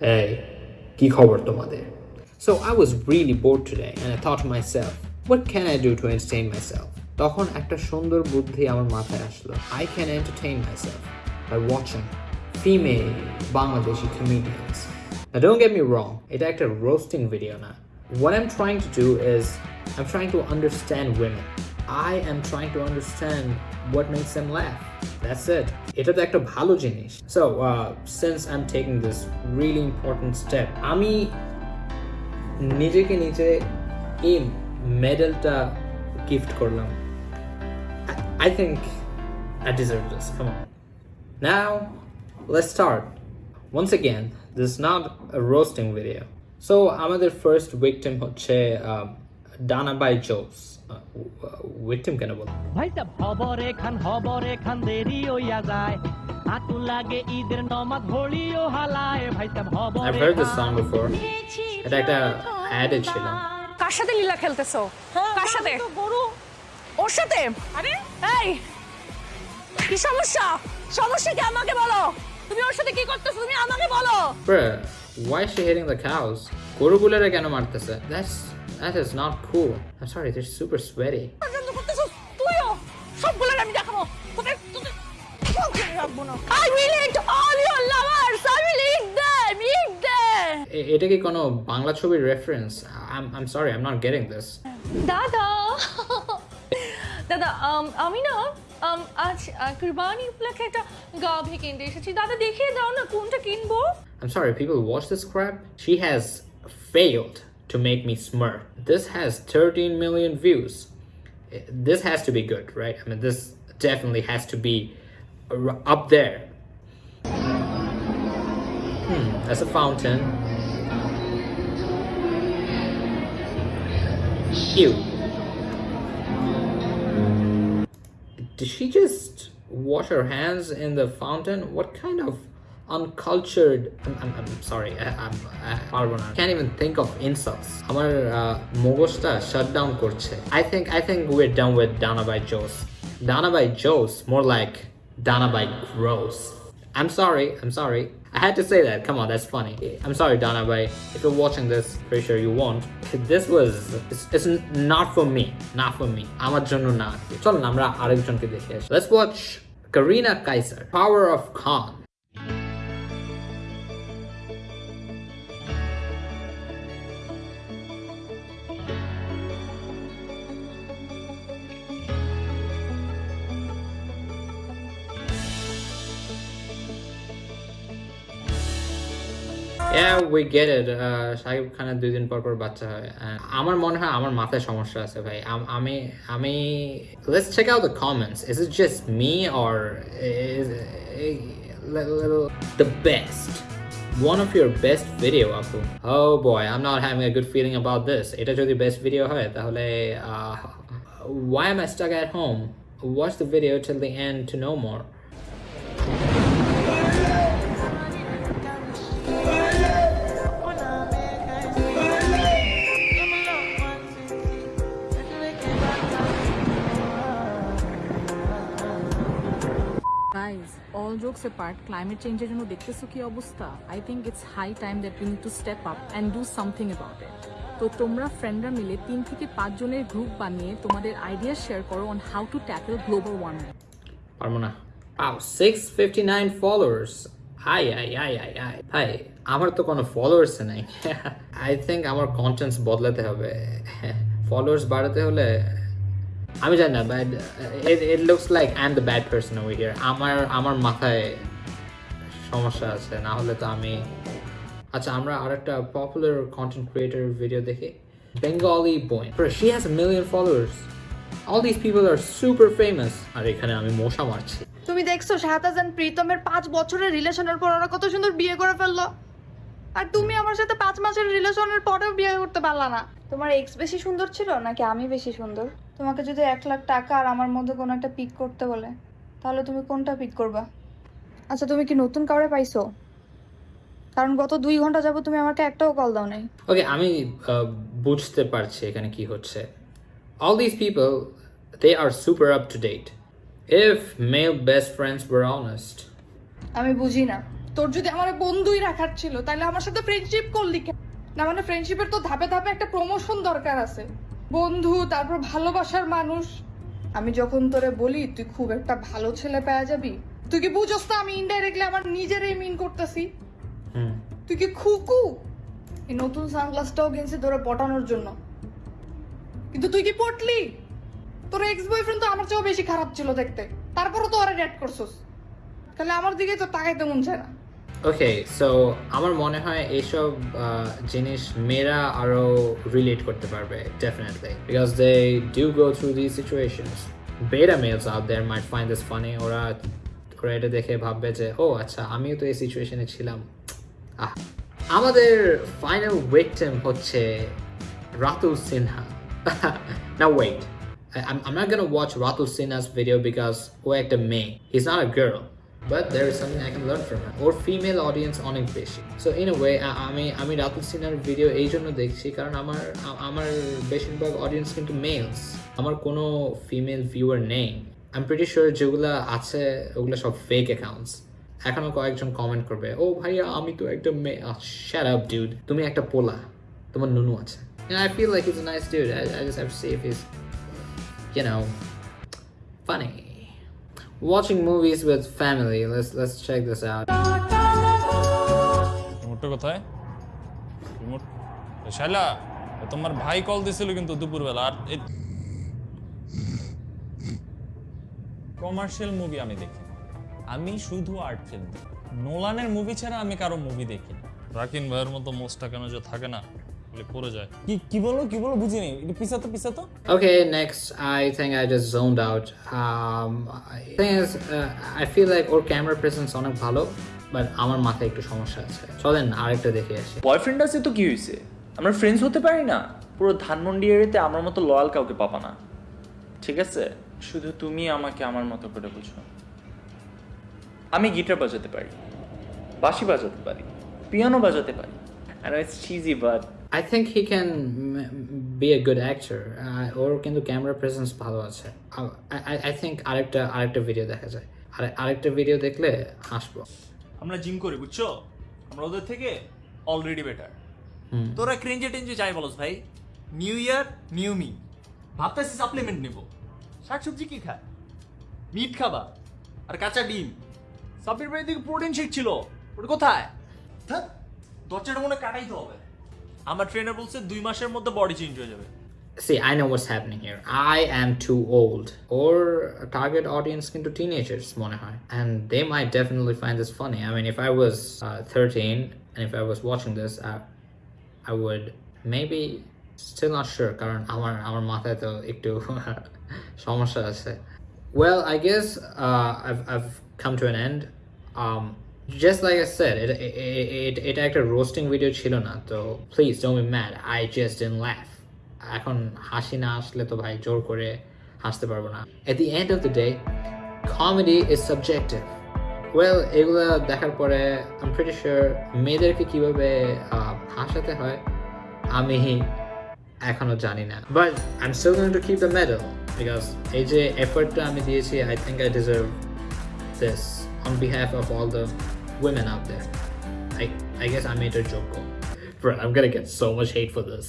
এই কি খবর তোমাদের So I was really bored today and I thought to myself, what can I do to entertain myself? তখন একটা সুন্দর বুদ্ধি আমার মাথায় আসলো I can entertain myself by watching female Bangladeshi comedians. Now don't get me wrong, এটা একটা roasting video না. What I'm trying to do is I'm trying to understand women. I am trying to understand what makes them laugh. That's it. এটা তো একটা ভালো জিনিস. So uh, since I'm taking this really important step, আমি নিজেকে নিজে এই মেডেলটা gift করলাম I think I deserve this. Come on. Now, let's start. Once again, this is not a roasting video. So, আমাদের first victim হচ্ছে Dana by Joes. Uh, কেন বল? ভাই সাহেব হবরে খান হবরে খান দেরি হইয়া যায়। আতু লাগে ঈদের নমাজ হলিও হালায়। ভাই সাহেব হবরে I've heard this song before. এটা একটা অ্যাডে ছিল। কার সাথে লীলা খেলতেছো? কার সাথে? গরু। ওর সাথে? আরে? এই কি সমস্যা? সমস্যা কি আমাকে বলো? তুমি ওর সাথে কি করতেছো তুমি আমাকে বলো Bruh, why is she hitting the cows? গরুগুলোরে কেন মারতেছে? That's that is not cool. I'm sorry, they're super sweaty. তুইও সবগুলো আমি দেখাবো তোদের তোদের রাখব না I will eat all your lovers I will eat them eat them এটা কি কোনো বাংলা ছবির reference I'm I'm sorry, I'm not getting this. দাদা দাদা আম, না আজ আহ, কুরবানি উপলক্ষে একটা গাভী কিনতে এসেছি দাদা দেখিয়ে দাও না কোনটা কিনবো I'm sorry, people watch this crap. She has failed to make me smirk. This has 13 million views. I- This has to be good, right? I mean, this definitely has to be ar- up there. Hmm, that's a fountain. Ew. Did she just wash her hands in the fountain? What kind of uncultured? I'm, I'm, I'm sorry. I, I'm, I, পারবো না. can't even think of insults. আমার uh, মগজটা shut down করছে. I think I think we're done with Dana by Joes. Dana by Joes, more like Dana by Gross. I'm sorry. I'm sorry. I had to say that. Come on, that's funny. I'm sorry, Dana Bay. If you're watching this, pretty sure you won't. This was it's, it's not for me. Not for me. আমার জন্য না চলুন আমরা আরেকজনকে দেখে আসি Let's watch Karina Kaiser, Power of Khan. Yeah, we get it. Uh, Shakib খানের দুই দিন পর পর বাচ্চা হয় And আমার মনে হয় আমার মাথায় সমস্যা আছে ভাই আম- আমি আমি let's check out the comments is it just me or is it little the best one of your best video আপু oh boy I'm not having a good feeling about this এটা যদি best video হয় তাহলে uh, why am I stuck at home watch the video till the end to know more All jokes apart, climate change জন্য দেখতেছো কি অবস্থা? I think it's high time that we need to step up and do something about it তো তোমরা ফ্রেন্ডরা মিলে তিন থেকে পাঁচ জনের গ্রুপ বানিয়ে তোমাদের আইডিয়া শেয়ার করো on how to tackle global warming পারব না wow 659 followers. Hi hi hi hi hi hi আমার তো কোনো ফলোয়ার্স নাই। আই থিঙ্ক আমার কন্টেন্টস বদলাতে হবে। ফলোয়ার্স বাড়াতে হলে আমি জানি না but it looks like I am the bad person over here আমার আমার মাথায় সমস্যা আছে, না হলে তো আমি আচ্ছা আমরা আরেকটা পপুলার কন্টেন্ট ক্রিয়েটর ভিডিও দেখি। Bengali boy she has million followers. All these people are super famous. আর এখানে আমি মশা মারছি। তুমি দেখছ শাহতাজ and প্রীতমের পাঁচ বছরের রিলেশনের পর ওরা কত সুন্দর বিয়ে করে ফেলল। আর তুমি আমার সাথে পাঁচ মাসের রিলেশনের পরেও বিয়ে করতে পারলা না। তোমার এক্স বেশি সুন্দর ছিল নাকি আমি বেশি সুন্দর? তোমাকে যদি এক লাখ টাকা আর আমার মধ্যে কোনো একটা পিক করতে বলে তাহলে তুমি কোনটা পিক করবা? আচ্ছা তুমি কি নতুন কাউরে পাইছো? কারণ গত দুই ঘণ্টা যাব তুমি আমাকে একটাও কল দাও নাই। ওকে আমি বুঝতে পারছি এখানে কি হচ্ছে। All this people they are super up to date if male best friends were honest. আমি বুঝি না। তোর যদি আমার বন্ধুই রাখার ছিল তাহলে আমার সাথে ফ্রেন্ডশিপ করলি কেন না মানে ফ্রেন্ডশিপের তো ধাপে ধাপে একটা প্রমোশন দরকার আছে। বন্ধু তারপর ভালোবাসার মানুষ। আমি যখন তোরে বলি তুই খুব একটা ভালো ছেলে পেয়ে যাবি? তুই কি বুঝোস না আমি ইনডাইরেক্টলি আমার নিজেরই মিন করতেছি? তুই কি খুকু? এই নতুন সানগ্লাসটাও কিনছি তোরা পটানোর জন্য। কিন্তু তুই কি পটলি? তোর এক্স বয়ফ্রেন্ড তো আমার চেয়েও বেশি খারাপ ছিল দেখতে। তারপরও তো ওরা রেড করছস। তাহলে আমার দিকে তো তাকাইতে মন চায় না। ওকে সো আমার মনে হয় এইসব জিনিস মেয়েরা আরও রিলেট করতে পারবে definitely because they do go through the situations beta males out there might find this funny ওরা ওরা এটা দেখে ভাববে যে ও আচ্ছা আমিও তো এই সিচুয়েশনে ছিলাম। আহ। আমাদের ফাইনাল ভিকটিম হচ্ছে রাতুল সিনহা না I, I'm, I'm not gonna watch Ratul Sinha's video ও একটা মেয়ে। He's not a girl but there is something I can learn from her. ওর ফিমেল অডিয়েন্স অনেক বেশি। সো ইন ওয়ে আমি আমি রাতুল সিনহার ভিডিও এই জন্য দেখছি। কারণ আমার আমার বেশিরভাগ অডিয়েন্স কিন্তু মেলস আমার কোনো ফিমেল ভিউয়ার নেই। আই এম প্রিটি শিওর যেগুলো আছে ওগুলো সব ফেক অ্যাকাউন্টস এখনও কয়েকজন কমেন্ট করবে ও ভাইয়া আমি তো একটা মেয়ে শ্যাট আপ ডিউড তুমি একটা পোলা। তোমার নুনু আছে। And I feel like he's a nice dude I, I just have to see if he's you know funny watching movies with family. Let's let's check this out. রিমোটটা কোথায়? রিমোট। শালা তোমার ভাই কল দিছিল কিন্তু দুপুরবেলা আর কমার্শিয়াল মুভি আমি দেখি আমি শুধু আর্ট ফিল্ম দেখি। নোলানের মুভি ছাড়া আমি কারও মুভি দেখি না। রাকিন ভাইয়ের মতো মোস্টটা কেন যে থাকে না। পড়ে যায়। কি কি বলো কি বলো বুঝিনি। পিছাতো পিছাতো okay next I think I just zoned out. Um I thing is uh, I feel like or camera presence অনেক ভালো but আমার মাথায় একটু সমস্যা আছে। চলেন আরেকটা দেখে আসি। বয়ফ্রেন্ড আছে তো কি হয়েছে আমরা ফ্রেন্ডস হতে পারি না? পুরো ধানমন্ডি এরিয়াতে আমার মতো লয়াল কাউকে পাবা না। ঠিক আছে? শুধু তুমি আমাকে আমার মতো করে বুঝো। আমি গিটার বাজাতে পারি। বাঁশি বাজাতে পারি। পিয়ানো বাজাতে পারি। আর it's cheesy but I think he can m- be a good actor. Uh, ওর কিন্তু ক্যামেরা প্রেজেন্স ভালো আছে। I, I, I think আরেকটা আরেকটা ভিডিও দেখা যায়। আর আরেকটা ভিডিও দেখলে হাসবো। আমরা জিম করি বুঝছ? আমরা ওদের থেকে অলরেডি বেটার হুম। তোরা ক্রেঞ্জে টেঞ্জে যাই বলস ভাই। নিউ ইয়ার নিউ মি ভাবতেছি সাপ্লিমেন্ট নিব। শাকসবজি কি খায় মিট খাবা। আর কাঁচা ডিম। বাড়ির দিকে প্রোটিন শেক ছিল। ওটা কোথায়? দরজাটা মনে কাটাইতে হবে। আমার ট্রেনার বলছে দুই মাসের মধ্যে বডি চেঞ্জ হয়ে যাবে See, I know what's happening here. I am too old. Or target audience কিন্তু teenagers মনে হয়. And they might definitely find this funny. I mean, if I was uh, 13 and if I was watching this, I, I would maybe still not sure কারণ আমার আমার মাথায় তো একটু সমস্যা আছে well I guess uh, I've, I've come to an end um, just like I said it, it, it, এটা একটা রোস্টিং ভিডিও ছিল না তো please don't be mad. I just didn't laugh. এখন হাসি না আসলে তো ভাই জোর করে হাসতে পারব না। At the end of the day comedy is subjective. Well এগুলো দেখার পরে আই প্রিটি শিওর মেয়েদেরকে কীভাবে হাসাতে হয় আমি এখনও জানি না। But I am still going to keep the medal because এই যে এফর্টটা আমি দিয়েছি I think I deserve this on behalf of all the women out there. I, I guess I made a joke. Bro, I'm gonna get so much hate for this.